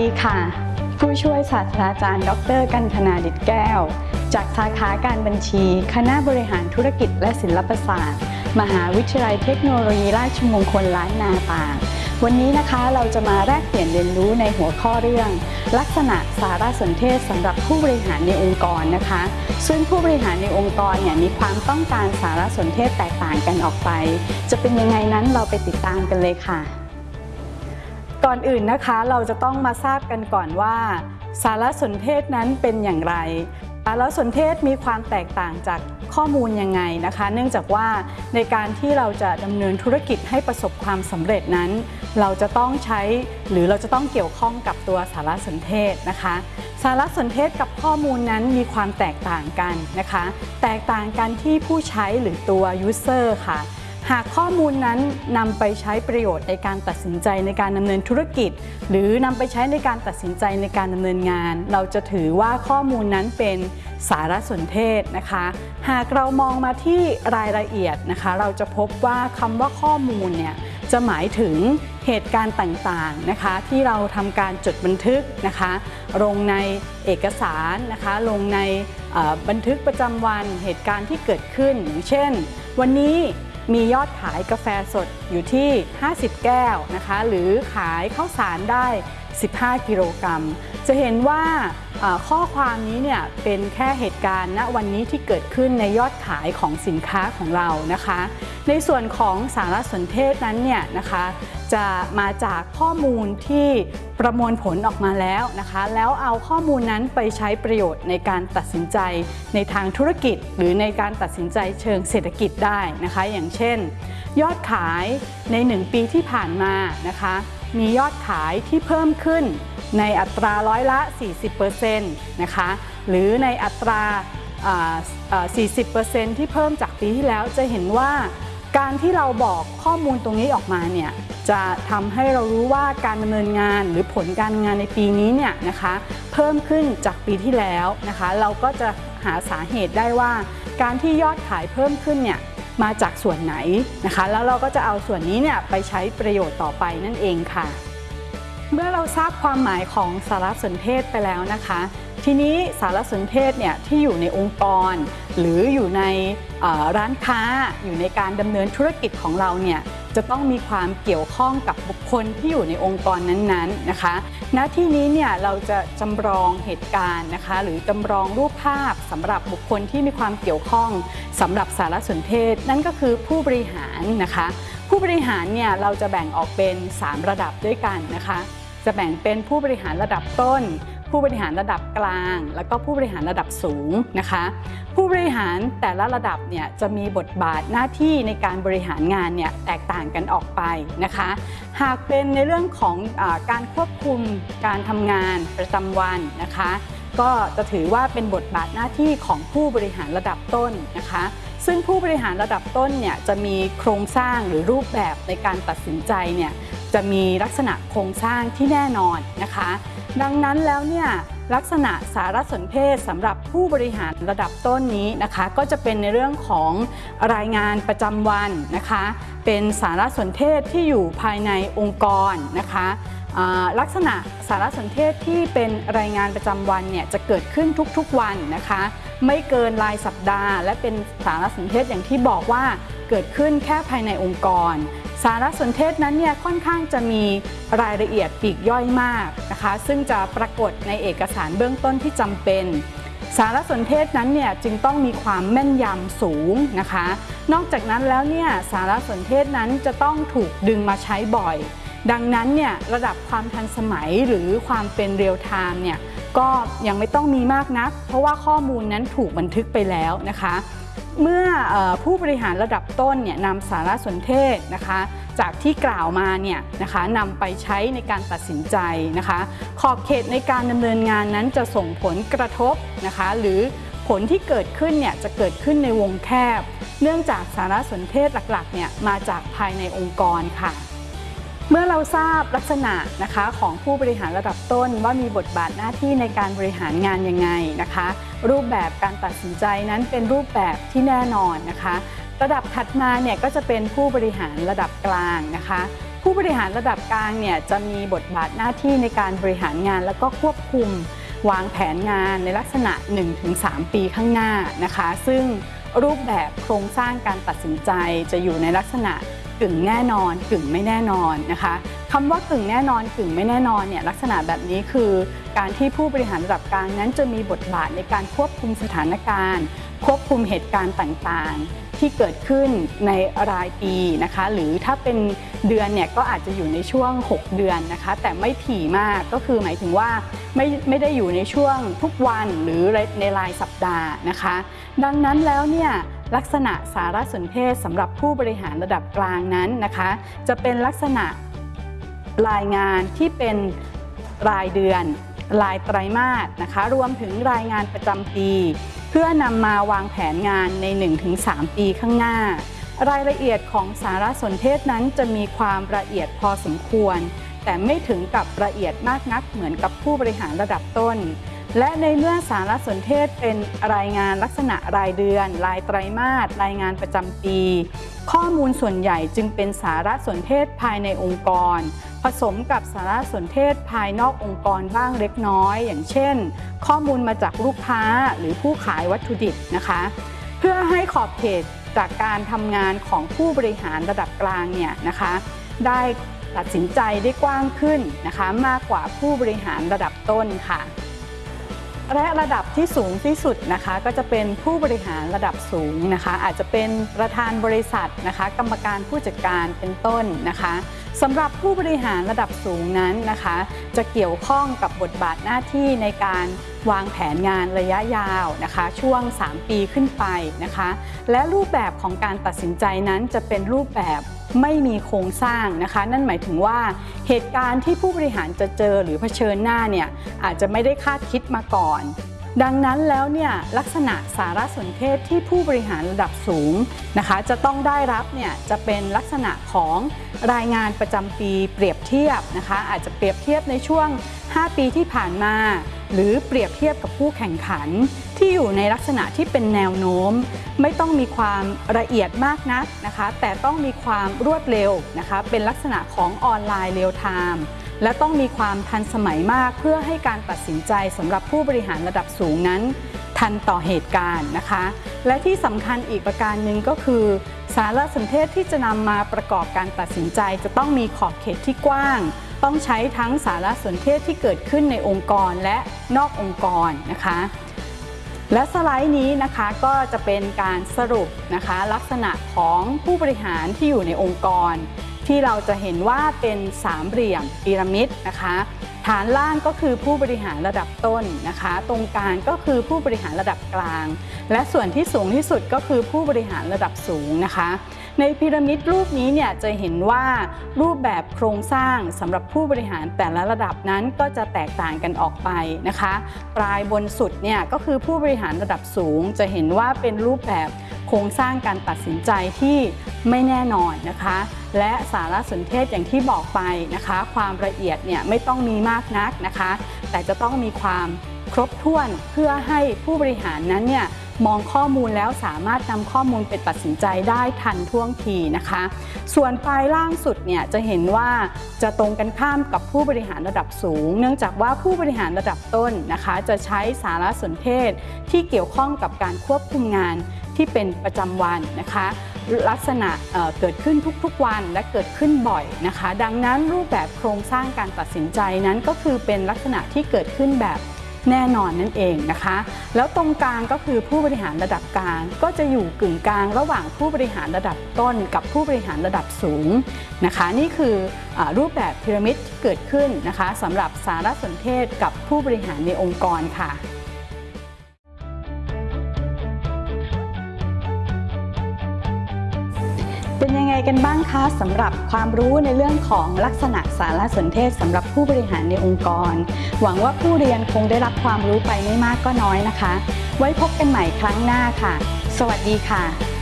ดีค่ะ ผู้ช่วยศาสตราจารย์ ดร กันธนาดิตแก้ว จากสาขาการบัญชี คณะบริหารธุรกิจและศิลปศาสตร์ มหาวิทยาลัยเทคโนโลยีราชมงคลล้านนาตากวันนี้นะคะเราจะมาแลกเปลี่ยนเรียนรู้ในหัวข้อเรื่อง ลักษณะสารสนเทศสำหรับผู้บริหารในองค์กรนะคะ ซึ่งผู้บริหารในองค์กรเนี่ยมีความต้องการสารสนเทศแตกต่างกันออกไป จะเป็นยังไงนั้นเราไปติดตามกันเลยค่ะ ก่อนอื่นนะคะเราจะต้องมาทราบกันก่อนว่า สารสนเทศนั้นเป็นอย่างไร สารสนเทศมีความแตกต่างจากข้อมูลยังไงนะคะ เนื่องจากว่าในการที่เราจะดำเนินธุรกิจให้ประสบความสำเร็จนั้น เราจะต้องใช้หรือเราจะต้องเกี่ยวข้องกับตัวสารสนเทศนะคะ สารสนเทศกับข้อมูลนั้นมีความแตกต่างกันนะคะ แตกต่างกันที่ผู้ใช้หรือตัว user ค่ะ หากข้อมูลนั้นนำไปใช้ประโยชน์ในการตัดสินใจในการดำเนินธุรกิจ หรือนำไปใช้ในการตัดสินใจในการดำเนินงาน เราจะถือว่าข้อมูลนั้นเป็นสารสนเทศนะคะ หากเรามองมาที่รายละเอียดนะคะ เราจะพบว่าคำว่าข้อมูลเนี่ยจะหมายถึงเหตุการณ์ต่างๆนะคะที่เราทำการจดบันทึกนะคะลงในเอกสารนะคะลงในบันทึกประจำวันเหตุการณ์ที่เกิดขึ้นอย่างเช่น วันนี้ มียอดขายกาแฟสดอยู่ที่ 50 แก้วนะคะ หรือขายข้าวสารได้ 15 กิโลกรัม จะเห็นว่า ข้อความนี้เนี่ยเป็นแค่เหตุการณ์ณวันนี้ที่เกิดขึ้นในยอดขายของสินค้าของเรานะคะ ในส่วนของสารสนเทศนั้นเนี่ยนะคะจะมาจากข้อมูลที่ประมวลผลออกมาแล้วนะคะ แล้วเอาข้อมูลนั้นไปใช้ประโยชน์ในการตัดสินใจในทางธุรกิจ หรือในการตัดสินใจเชิงเศรษฐกิจได้นะคะ อย่างเช่น ยอดขายใน 1 ปีที่ผ่านมานะคะ มียอดขายที่เพิ่มขึ้น ในอัตราร้อยละ 40%นะคะ หรือในอัตราอ่าอ่า40%ที่เพิ่มจากปีที่แล้วจะเห็นว่าการที่เราบอกข้อมูลตรงนี้ออกมาเนี่ยจะทำให้เรารู้ว่าการดำเนินงานหรือผลการงานในปีนี้เนี่ยนะคะเพิ่มขึ้นจากปีที่แล้วนะคะ เราก็จะหาสาเหตุได้ว่า การที่ยอดขายเพิ่มขึ้นเนี่ยมาจากส่วนไหนนะคะ แล้วเราก็จะเอาส่วนนี้เนี่ยไปใช้ประโยชน์ต่อไปนั่นเองค่ะ เมื่อเราทราบความหมายของสารสนเทศไปแล้วนะคะ ทีนี้สารสนเทศเนี่ยที่อยู่ในองค์กร หรืออยู่ในร้านค้าอยู่ในการดำเนินธุรกิจของเราเนี่ยจะต้องมีความเกี่ยวข้องกับบุคคลที่อยู่ในองค์กรนั้นๆนะคะ ณ ที่นี้เนี่ยเราจะจำลองเหตุการณ์นะคะ หรือจำลองรูปภาพสำหรับบุคคลที่มีความเกี่ยวข้องสำหรับสารสนเทศ นั่นก็คือผู้บริหารนะคะ ผู้บริหารเนี่ยเราจะแบ่งออกเป็น 3 ระดับด้วยกันนะคะ จะแบ่งเป็นผู้บริหารระดับต้น ผู้บริหารระดับกลาง แล้วก็ผู้บริหารระดับสูงนะคะ ผู้บริหารแต่ละระดับเนี่ยจะมีบทบาทหน้าที่ในการบริหารงานเนี่ยแตกต่างกันออกไปนะคะ หากเป็นในเรื่องของอการควบคุมการทำงานประจำวันนะคะก็จะถือว่าเป็นบทบาทหน้าที่ของผู้บริหารระดับต้นนะคะ ซึ่งผู้บริหารระดับต้นเนี่ยจะมีโครงสร้างหรือรูปแบบในการตัดสินใจเนี่ย จะมีลักษณะโครงสร้างที่แน่นอนนะคะ ดังนั้นแล้วเนี่ยลักษณะสารสนเทศสำหรับผู้บริหารระดับต้นนี้นะคะ ก็จะเป็นในเรื่องของรายงานประจำวันนะคะ เป็นสารสนเทศที่อยู่ภายในองค์กรนะคะลักษณะสารสนเทศที่เป็นรายงานประจำวันเนี่ยจะเกิดขึ้นทุกๆวันนะคะ ไม่เกินรายสัปดาห์ และเป็นสารสนเทศอย่างที่บอกว่าเกิดขึ้นแค่ภายในองค์กร สารสนเทศนั้นเนี่ยค่อนข้างจะมีรายละเอียดปีกย่อยมากนะคะ ซึ่งจะปรากฏในเอกสารเบื้องต้นที่จำเป็น สารสนเทศนั้นเนี่ยจึงต้องมีความแม่นยำสูงนะคะ นอกจากนั้นแล้วเนี่ยสารสนเทศนั้นจะต้องถูกดึงมาใช้บ่อย ดังนั้นเนี่ยระดับความทันสมัยหรือความเป็นเรียลไทม์เนี่ยก็ยังไม่ต้องมีมากนัก เพราะว่าข้อมูลนั้นถูกบันทึกไปแล้วนะคะ เมื่อผู้บริหารระดับต้นเนี่ยนำสารสนเทศนะคะ จากที่กล่าวมาเนี่ยนะคะนำไปใช้ในการตัดสินใจนะคะ ขอบเขตในการดำเนินงานนั้นจะส่งผลกระทบนะคะ หรือผลที่เกิดขึ้นเนี่ยจะเกิดขึ้นในวงแคบ เนื่องจากสารสนเทศหลักๆเนี่ยมาจากภายในองค์กรค่ะ เมื่อเราทราบลักษณะนะคะของผู้บริหารระดับต้นว่ามีบทบาทหน้าที่ในการบริหารงานยังไงนะคะ รูปแบบการตัดสินใจนั้นเป็นรูปแบบที่แน่นอนนะคะ ระดับถัดมาเนี่ยก็จะเป็นผู้บริหารระดับกลางนะคะ ผู้บริหารระดับกลางเนี่ยจะมีบทบาทหน้าที่ในการบริหารงานแล้วก็ควบคุมวางแผนงานในลักษณะ 1-3 ปีข้างหน้านะคะ ซึ่งรูปแบบโครงสร้างการตัดสินใจจะอยู่ในลักษณะ กึ่งแน่นอน กึ่งไม่แน่นอนนะคะคำว่ากึ่งแน่นอนกึ่งไม่แน่นอนเนี่ยลักษณะแบบนี้คือการที่ผู้บริหารระดับกลางนั้นจะมีบทบาทในการควบคุมสถานการณ์ ควบคุมเหตุการณ์ต่างๆ ที่เกิดขึ้นในรายปีนะคะหรือถ้าเป็นเดือนเนี่ยก็อาจจะอยู่ในช่วง 6 เดือนนะคะแต่ไม่ถี่มากก็คือหมายถึงว่าไม่ไม่ได้อยู่ในช่วงทุกวันหรือในรายสัปดาห์นะคะ ดังนั้นแล้วเนี่ย ลักษณะสารสนเทศสำหรับผู้บริหารระดับกลางนั้นนะคะ จะเป็นลักษณะรายงานที่เป็นรายเดือน รายไตรมาสนะคะ รวมถึงรายงานประจำปี เพื่อนำมาวางแผนงานใน 1-3 ปีข้างหน้า รายละเอียดของสารสนเทศนั้นจะมีความละเอียดพอสมควร แต่ไม่ถึงกับละเอียดมากนักเหมือนกับผู้บริหารระดับต้น และในเมื่อสารสนเทศเป็นรายงานลักษณะรายเดือน รายไตรมาสรายงานประจำปี ข้อมูลส่วนใหญ่จึงเป็นสารสนเทศภายในองค์กร ผสมกับสารสนเทศภายนอกองค์กรบ้างเล็กน้อย อย่างเช่น ข้อมูลมาจากลูกค้าหรือผู้ขายวัตถุดิบนะคะ เพื่อให้ขอบเขตจากการทำงานของผู้บริหารระดับกลางเนี่ยนะคะ ได้ตัดสินใจได้กว้างขึ้นนะคะ มากกว่าผู้บริหารระดับต้นค่ะ และระดับที่สูงที่สุดนะคะก็จะเป็นผู้บริหารระดับสูงนะคะ อาจจะเป็นประธานบริษัทนะคะ กรรมการผู้จัดการเป็นต้นนะคะ สำหรับผู้บริหารระดับสูงนั้นนะคะ จะเกี่ยวข้องกับบทบาทหน้าที่ในการวางแผนงานระยะยาวนะคะ ช่วง 3 ปีขึ้นไปนะคะ และรูปแบบของการตัดสินใจนั้นจะเป็นรูปแบบไม่มีโครงสร้างนะคะ นั่นหมายถึงว่าเหตุการณ์ที่ผู้บริหารจะเจอหรือเผชิญหน้าเนี่ยอาจจะไม่ได้คาดคิดมาก่อน ดังนั้นแล้วเนี่ยลักษณะสารสนเทศที่ผู้บริหารระดับสูงนะคะ จะต้องได้รับเนี่ยจะเป็นลักษณะของรายงานประจำปีเปรียบเทียบนะคะ อาจจะเปรียบเทียบในช่วง 5 ปีที่ผ่านมา หรือเปรียบเทียบกับผู้แข่งขัน ที่อยู่ในลักษณะที่เป็นแนวโน้ม ไม่ต้องมีความละเอียดมากนักนะคะ แต่ต้องมีความรวดเร็วนะคะ เป็นลักษณะของออนไลน์เรียลไทม์ และต้องมีความทันสมัยมากเพื่อให้การตัดสินใจสำหรับผู้บริหารระดับสูงนั้น ทันต่อเหตุการณ์นะคะ และที่สำคัญอีกประการหนึ่งก็คือ สารสนเทศที่จะนำมาประกอบการตัดสินใจ จะต้องมีขอบเขตที่กว้าง ต้องใช้ทั้งสารสนเทศที่เกิดขึ้นในองค์กรและนอกองค์กรนะคะและสไลด์นี้นะคะก็จะเป็นการสรุปนะคะลักษณะของผู้บริหารที่อยู่ในองค์กร ที่เราจะเห็นว่าเป็นสามเหลี่ยมพีระมิดนะคะ ฐานล่างก็คือผู้บริหารระดับต้นนะคะ ตรงกลางก็คือผู้บริหารระดับกลาง และส่วนที่สูงที่สุดก็คือผู้บริหารระดับสูงนะคะ ในพีระมิดรูปนี้เนี่ยจะเห็นว่ารูปแบบโครงสร้างสำหรับผู้บริหารแต่ละระดับนั้นก็จะแตกต่างกันออกไปนะคะ ปลายบนสุดเนี่ยก็คือผู้บริหารระดับสูง จะเห็นว่าเป็นรูปแบบ โครงสร้างการตัดสินใจที่ไม่แน่นอนนะคะ และสารสนเทศอย่างที่บอกไปนะคะ ความละเอียดเนี่ยไม่ต้องมีมากนักนะคะ แต่จะต้องมีความครบถ้วนเพื่อให้ผู้บริหารนั้นเนี่ยมองข้อมูลแล้วสามารถนำข้อมูลไปตัดสินใจได้ทันท่วงทีนะคะ ส่วนปลายล่างสุดเนี่ยจะเห็นว่าจะตรงกันข้ามกับผู้บริหารระดับสูง เนื่องจากว่าผู้บริหารระดับต้นนะคะ จะใช้สารสนเทศที่เกี่ยวข้องกับการควบคุมงาน ที่เป็นประจำวันนะคะ ลักษณะเเกิดขึ้นทุกๆวันและเกิดขึ้นบ่อยนะคะ ดังนั้นรูปแบบโครงสร้างการตัดสินใจนั้นก็คือเป็นลักษณะที่เกิดขึ้นแบบแน่นอนนั่นเองนะคะ แล้วตรงกลางก็คือผู้บริหารระดับกลาง ก็จะอยู่กึ่งกลางระหว่างผู้บริหารระดับต้น กับผู้บริหารระดับสูงนะคะ นี่คืออรูปแบบพีระมิดที่เกิดขึ้นนะคะสำหรับสารสนเทศกับผู้บริหารในองค์กรค่ะ กันบ้างคะสำหรับความรู้ในเรื่องของลักษณะสารสนเทศสำหรับผู้บริหารในองค์กร หวังว่าผู้เรียนคงได้รับความรู้ไปไม่มากก็น้อยนะคะ ไว้พบกันใหม่ครั้งหน้าค่ะ สวัสดีค่ะ